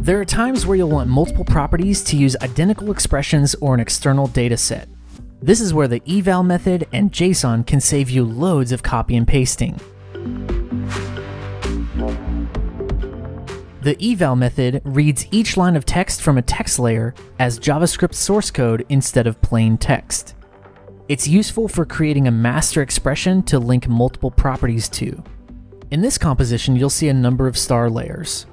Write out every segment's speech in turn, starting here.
There are times where you'll want multiple properties to use identical expressions or an external data set. This is where the eval method and JSON can save you loads of copy and pasting. The eval method reads each line of text from a text layer as JavaScript source code instead of plain text. It's useful for creating a master expression to link multiple properties to. In this composition, you'll see a number of star layers.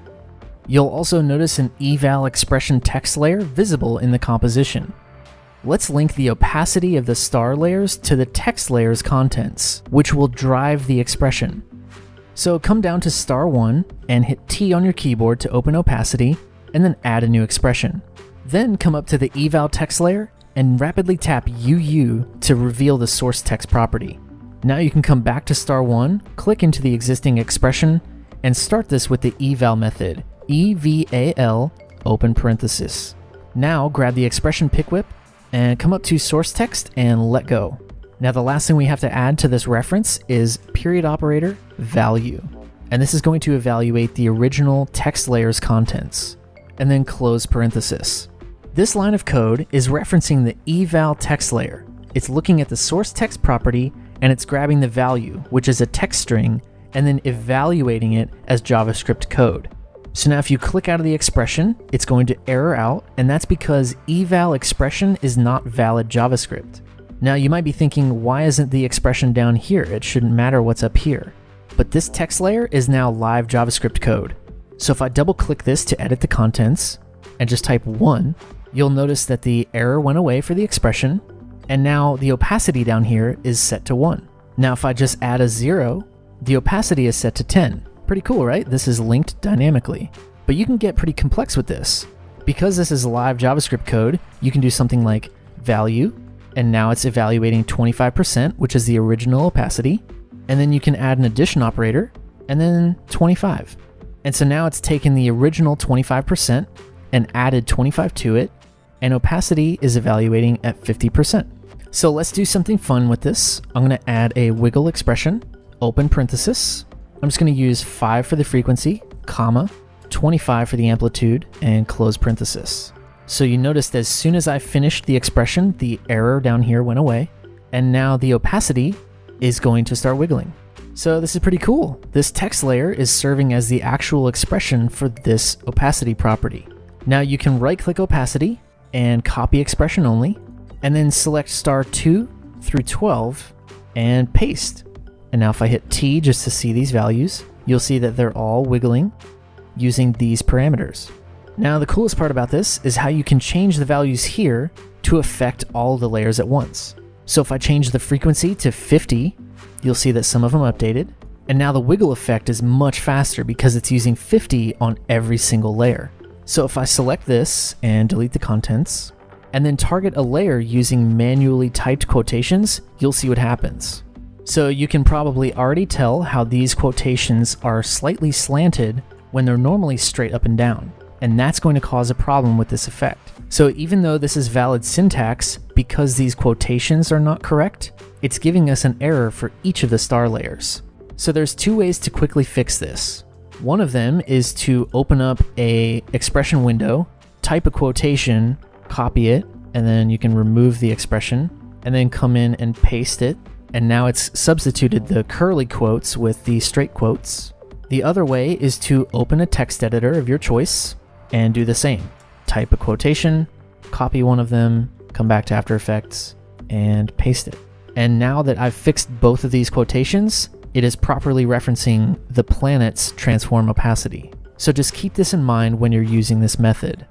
You'll also notice an eval expression text layer visible in the composition. Let's link the opacity of the star layers to the text layer's contents, which will drive the expression. So come down to star 1 and hit T on your keyboard to open opacity, and then add a new expression. Then come up to the eval text layer and rapidly tap UU to reveal the source text property. Now you can come back to star 1, click into the existing expression, and start this with the eval method, eval open parenthesis. Now grab the expression pick whip and come up to source text and let go. Now the last thing we have to add to this reference is period operator value. And this is going to evaluate the original text layer's contents. And then close parenthesis. This line of code is referencing the eval text layer. It's looking at the source text property and it's grabbing the value, which is a text string, and then evaluating it as JavaScript code. So now if you click out of the expression, it's going to error out, and that's because eval expression is not valid JavaScript. Now you might be thinking, why isn't the expression down here? It shouldn't matter what's up here. But this text layer is now live JavaScript code. So if I double click this to edit the contents and just type 1, you'll notice that the error went away for the expression, and now the opacity down here is set to 1. Now if I just add a 0, the opacity is set to 10. Pretty cool, right? This is linked dynamically. But you can get pretty complex with this. Because this is live JavaScript code, you can do something like value and now it's evaluating 25%, which is the original opacity. And then you can add an addition operator, and then 25. And so now it's taken the original 25% and added 25 to it, and opacity is evaluating at 50%. So let's do something fun with this. I'm gonna add a wiggle expression, open parenthesis. I'm just gonna use five for the frequency, comma, 25 for the amplitude, and close parenthesis. So you noticed as soon as I finished the expression, the error down here went away, and now the opacity is going to start wiggling. So this is pretty cool. This text layer is serving as the actual expression for this opacity property. Now you can right click opacity and copy expression only, and then select star 2 through 12 and paste. And now if I hit T just to see these values, you'll see that they're all wiggling using these parameters. Now the coolest part about this is how you can change the values here to affect all the layers at once. So if I change the frequency to 50, you'll see that some of them updated. And now the wiggle effect is much faster because it's using 50 on every single layer. So if I select this and delete the contents, and then target a layer using manually typed quotations, you'll see what happens. So you can probably already tell how these quotations are slightly slanted when they're normally straight up and down and that's going to cause a problem with this effect. So even though this is valid syntax, because these quotations are not correct, it's giving us an error for each of the star layers. So there's two ways to quickly fix this. One of them is to open up a expression window, type a quotation, copy it, and then you can remove the expression, and then come in and paste it, and now it's substituted the curly quotes with the straight quotes. The other way is to open a text editor of your choice, and do the same. Type a quotation, copy one of them, come back to After Effects, and paste it. And now that I've fixed both of these quotations, it is properly referencing the planet's transform opacity. So just keep this in mind when you're using this method.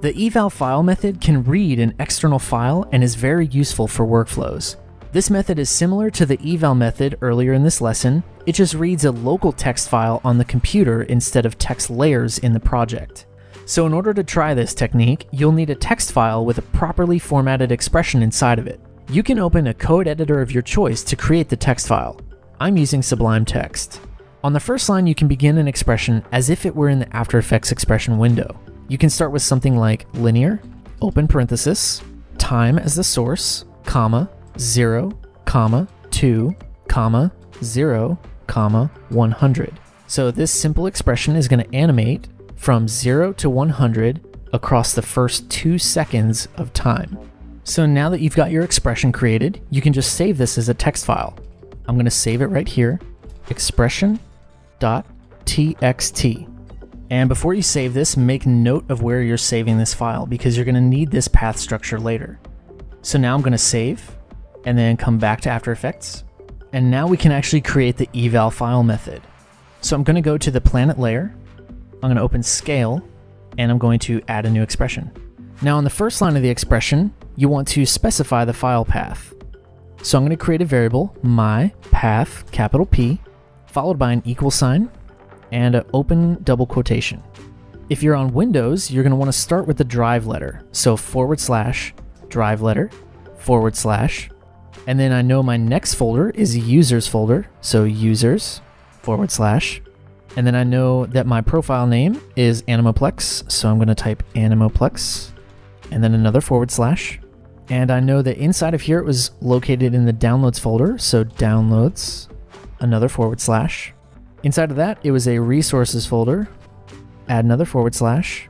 The eval file method can read an external file and is very useful for workflows. This method is similar to the eval method earlier in this lesson, it just reads a local text file on the computer instead of text layers in the project. So in order to try this technique, you'll need a text file with a properly formatted expression inside of it. You can open a code editor of your choice to create the text file. I'm using Sublime Text. On the first line, you can begin an expression as if it were in the After Effects expression window. You can start with something like linear, open parenthesis, time as the source, comma, 0, comma, 2, comma, 0, comma 100. So this simple expression is going to animate from 0 to 100 across the first two seconds of time. So now that you've got your expression created, you can just save this as a text file. I'm going to save it right here, expression.txt. And before you save this, make note of where you're saving this file because you're going to need this path structure later. So now I'm going to save and then come back to After Effects. And now we can actually create the eval file method. So I'm going to go to the planet layer. I'm to open scale and I'm going to add a new expression. Now on the first line of the expression, you want to specify the file path. So I'm going to create a variable, my path, capital P, followed by an equal sign and an open double quotation. If you're on Windows, you're going to want to start with the drive letter. So forward slash drive letter forward slash. And then I know my next folder is users folder. So users forward slash. And then I know that my profile name is Animoplex. So I'm going to type Animoplex and then another forward slash. And I know that inside of here it was located in the downloads folder. So downloads, another forward slash. Inside of that, it was a resources folder, add another forward slash,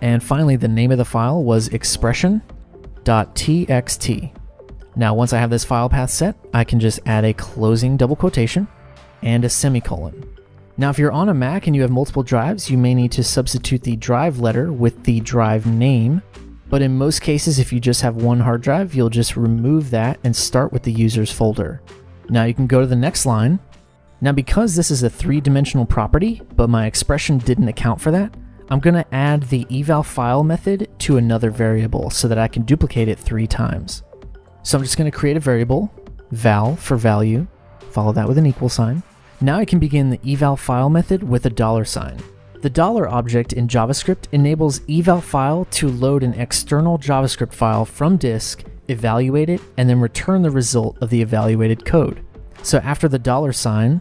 and finally the name of the file was expression.txt. Now once I have this file path set, I can just add a closing double quotation and a semicolon. Now if you're on a Mac and you have multiple drives, you may need to substitute the drive letter with the drive name, but in most cases if you just have one hard drive, you'll just remove that and start with the users folder. Now you can go to the next line now because this is a three-dimensional property, but my expression didn't account for that, I'm going to add the eval file method to another variable so that I can duplicate it three times. So I'm just going to create a variable, val for value, follow that with an equal sign. Now I can begin the eval file method with a dollar sign. The dollar object in JavaScript enables eval file to load an external JavaScript file from disk, evaluate it, and then return the result of the evaluated code. So after the dollar sign,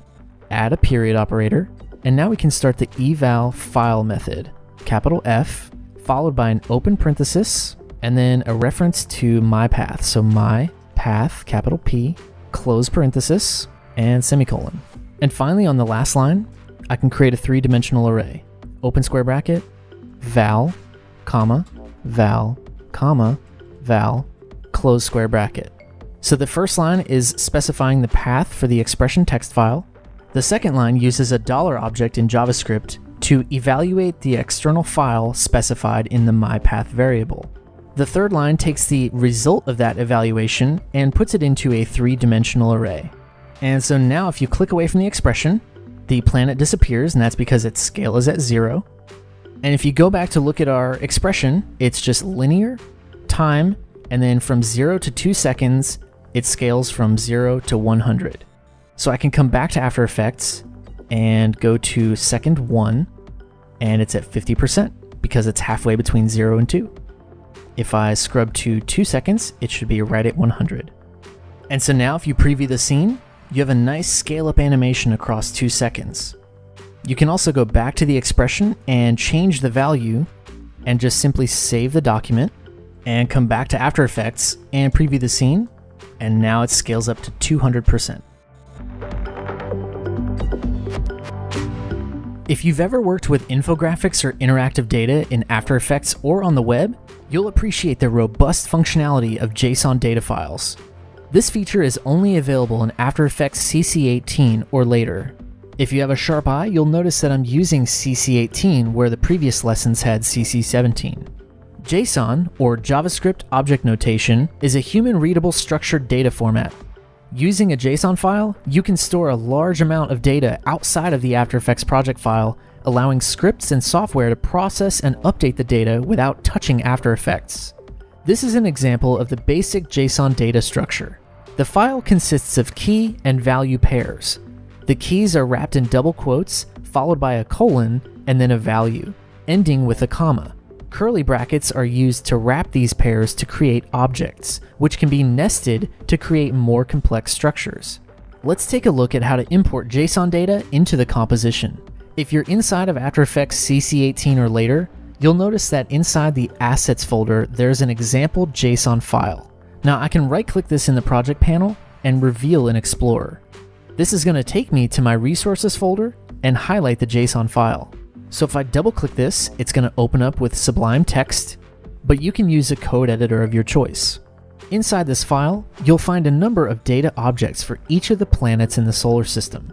add a period operator, and now we can start the eval file method, capital F, followed by an open parenthesis, and then a reference to my path. So my path, capital P, close parenthesis, and semicolon. And finally, on the last line, I can create a three-dimensional array. Open square bracket, val, comma, val, comma, val, close square bracket. So the first line is specifying the path for the expression text file, the second line uses a dollar object in JavaScript to evaluate the external file specified in the myPath variable. The third line takes the result of that evaluation and puts it into a three-dimensional array. And so now if you click away from the expression, the planet disappears, and that's because its scale is at zero. And if you go back to look at our expression, it's just linear, time, and then from zero to two seconds, it scales from zero to 100. So I can come back to After Effects and go to second one, and it's at 50% because it's halfway between 0 and 2. If I scrub to 2 seconds, it should be right at 100. And so now if you preview the scene, you have a nice scale up animation across 2 seconds. You can also go back to the expression and change the value and just simply save the document and come back to After Effects and preview the scene, and now it scales up to 200%. If you've ever worked with infographics or interactive data in After Effects or on the web, you'll appreciate the robust functionality of JSON data files. This feature is only available in After Effects CC18 or later. If you have a sharp eye, you'll notice that I'm using CC18 where the previous lessons had CC17. JSON, or JavaScript Object Notation, is a human-readable structured data format Using a JSON file, you can store a large amount of data outside of the After Effects project file, allowing scripts and software to process and update the data without touching After Effects. This is an example of the basic JSON data structure. The file consists of key and value pairs. The keys are wrapped in double quotes, followed by a colon, and then a value, ending with a comma. Curly brackets are used to wrap these pairs to create objects, which can be nested to create more complex structures. Let's take a look at how to import JSON data into the composition. If you're inside of After Effects CC18 or later, you'll notice that inside the Assets folder, there's an example JSON file. Now I can right click this in the project panel and reveal in Explorer. This is going to take me to my resources folder and highlight the JSON file. So if I double click this, it's going to open up with Sublime Text, but you can use a code editor of your choice. Inside this file, you'll find a number of data objects for each of the planets in the solar system.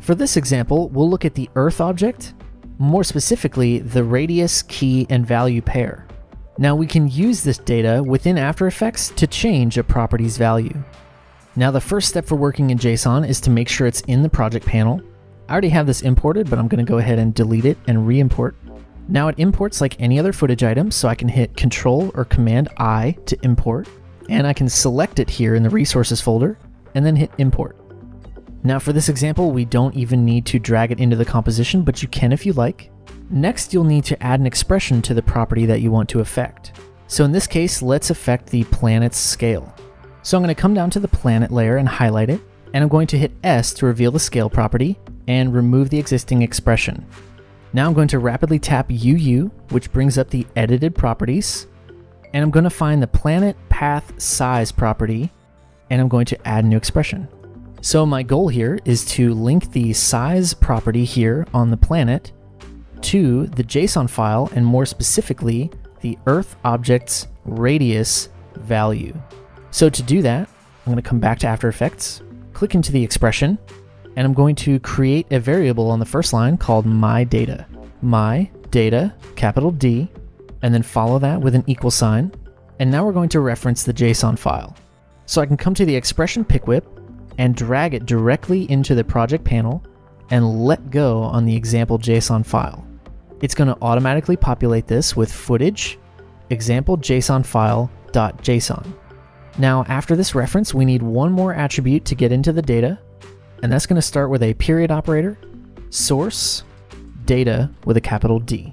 For this example, we'll look at the Earth object, more specifically the radius, key, and value pair. Now we can use this data within After Effects to change a property's value. Now the first step for working in JSON is to make sure it's in the project panel. I already have this imported, but I'm going to go ahead and delete it and re-import. Now it imports like any other footage item, so I can hit Control or Command I to import, and I can select it here in the resources folder, and then hit import. Now for this example, we don't even need to drag it into the composition, but you can if you like. Next, you'll need to add an expression to the property that you want to affect. So in this case, let's affect the planet's scale. So I'm going to come down to the planet layer and highlight it, and I'm going to hit S to reveal the scale property and remove the existing expression. Now I'm going to rapidly tap UU, which brings up the edited properties, and I'm going to find the planet path size property, and I'm going to add a new expression. So my goal here is to link the size property here on the planet to the JSON file, and more specifically, the Earth object's radius value. So to do that, I'm going to come back to After Effects, click into the expression, and I'm going to create a variable on the first line called my data. My data, capital D, and then follow that with an equal sign. And now we're going to reference the JSON file. So I can come to the expression pick whip and drag it directly into the project panel and let go on the example JSON file. It's going to automatically populate this with footage example JSON file.json. Now, after this reference, we need one more attribute to get into the data, and that's going to start with a period operator, source, data with a capital D.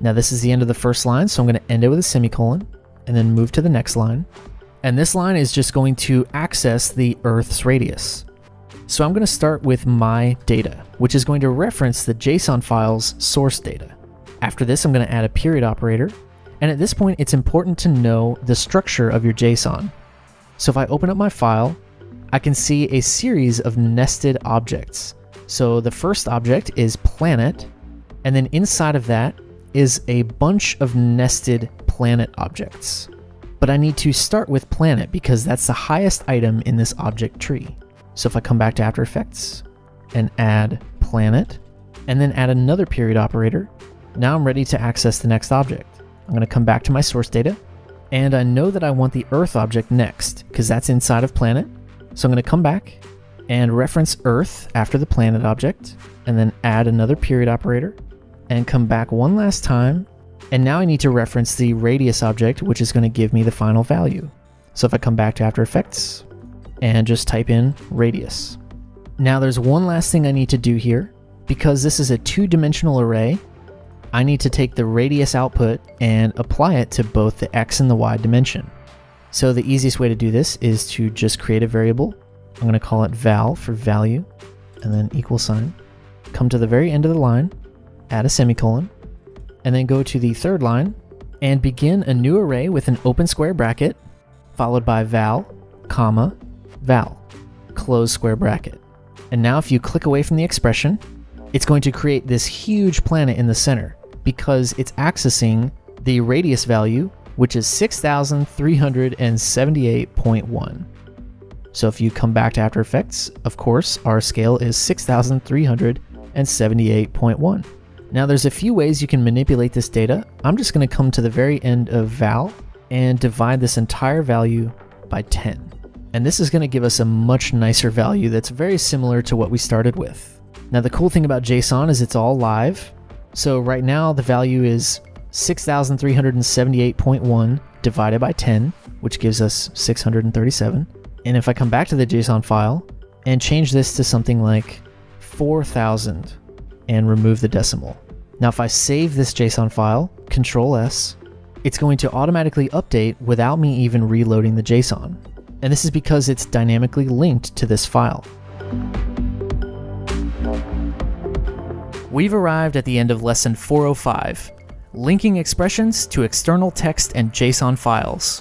Now, this is the end of the first line, so I'm going to end it with a semicolon, and then move to the next line. And this line is just going to access the Earth's radius. So I'm going to start with my data, which is going to reference the JSON file's source data. After this, I'm going to add a period operator. And at this point, it's important to know the structure of your JSON. So if I open up my file, I can see a series of nested objects. So the first object is planet, and then inside of that is a bunch of nested planet objects. But I need to start with planet because that's the highest item in this object tree. So if I come back to After Effects and add planet, and then add another period operator, now I'm ready to access the next object. I'm going to come back to my source data, and I know that I want the Earth object next, because that's inside of planet. So I'm going to come back and reference Earth after the planet object, and then add another period operator, and come back one last time. And now I need to reference the radius object, which is going to give me the final value. So if I come back to After Effects and just type in radius. Now there's one last thing I need to do here. Because this is a two-dimensional array, I need to take the radius output and apply it to both the x and the y dimension. So the easiest way to do this is to just create a variable. I'm going to call it val for value, and then equal sign. Come to the very end of the line, add a semicolon, and then go to the third line and begin a new array with an open square bracket, followed by val, comma, val, close square bracket. And now if you click away from the expression, it's going to create this huge planet in the center because it's accessing the radius value, which is 6,378.1. So if you come back to After Effects, of course, our scale is 6,378.1. Now there's a few ways you can manipulate this data. I'm just going to come to the very end of val and divide this entire value by 10. And this is going to give us a much nicer value that's very similar to what we started with. Now the cool thing about JSON is it's all live, so right now the value is 6,378.1 divided by 10, which gives us 637. And if I come back to the JSON file and change this to something like 4,000 and remove the decimal. Now if I save this JSON file, Control S, it's going to automatically update without me even reloading the JSON. And this is because it's dynamically linked to this file. We've arrived at the end of lesson 405, linking expressions to external text and JSON files.